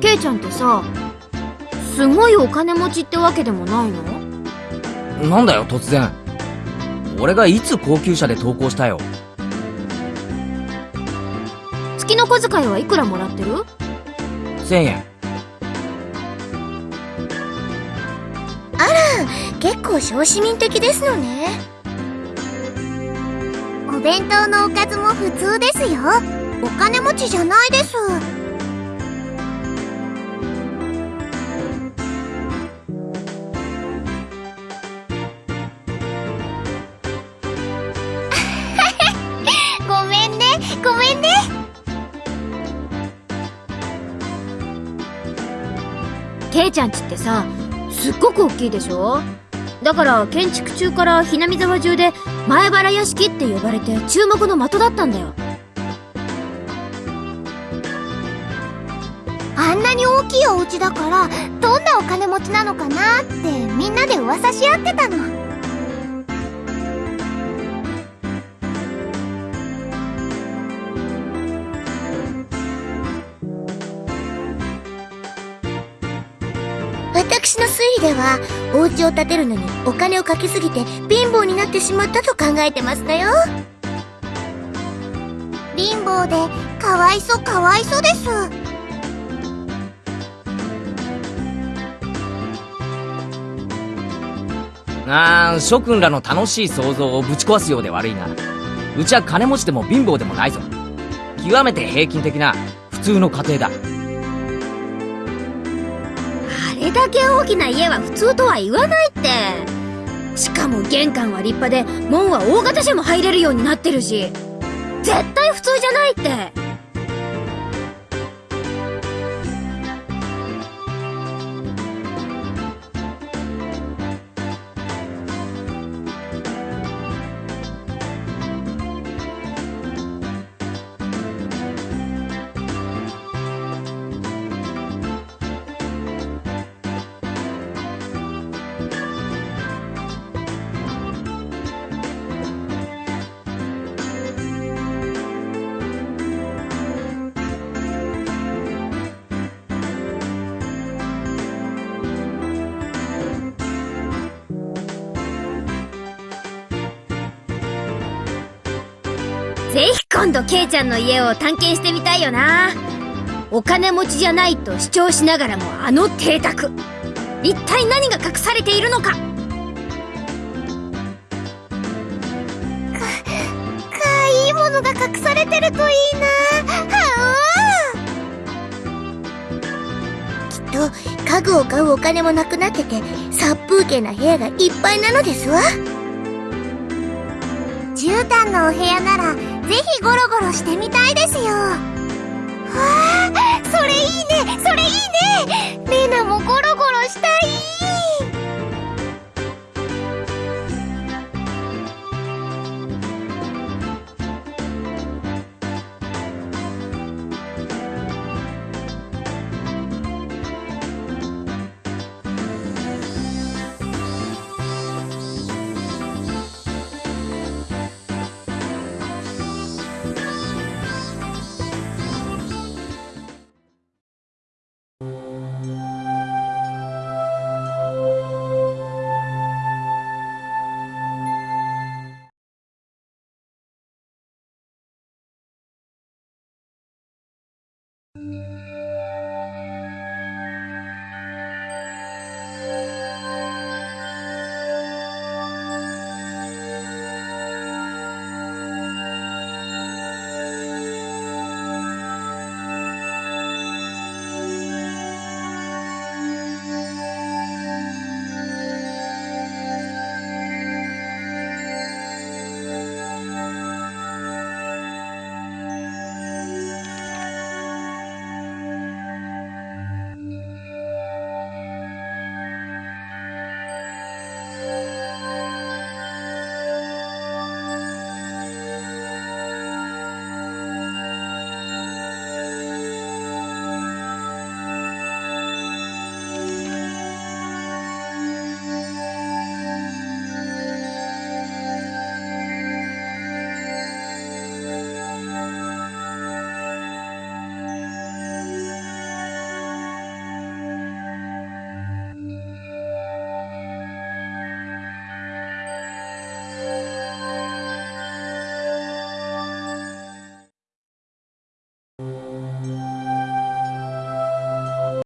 ケイちゃんってさすごいお金持ちってわけでもないの？なんだよ突然。俺がいつ高級車で投稿したよ。月の小遣いはいくらもらってる？1000円。結構小市民的ですのね。お弁当のおかずも普通ですよ。お金持ちじゃないですケイちゃんちってさすっごく大きいでしょ？だから建築中からひなみ沢中で前原屋敷って呼ばれて注目の的だったんだよ。あんなに大きいお家だからどんなお金持ちなのかなってみんなで噂し合ってたの。私の推理ではお家を建てるのにお金をかけすぎて貧乏になってしまったと考えてますだよ。貧乏でかわいそかわいそです。あー諸君らの楽しい想像をぶち壊すようで悪いがうちは金持ちでも貧乏でもないぞ。極めて平均的な普通の家庭だ。れだけ大きな家は普通とは言わないって。しかも玄関は立派で門は大型車も入れるようになってるし。絶対普通じゃないって。ぜひ今度ケイちゃんの家を探検してみたいよな。お金持ちじゃないと主張しながらもあの邸宅。一体何が隠されているのか。かいいものが隠されてるといいな。はあ。きっと家具を買うお金もなくなってて殺風景な部屋がいっぱいなのですわ。絨毯のお部屋ならぜひゴロゴロしてみたいですよ。わあそれいいねそれいいね。レナも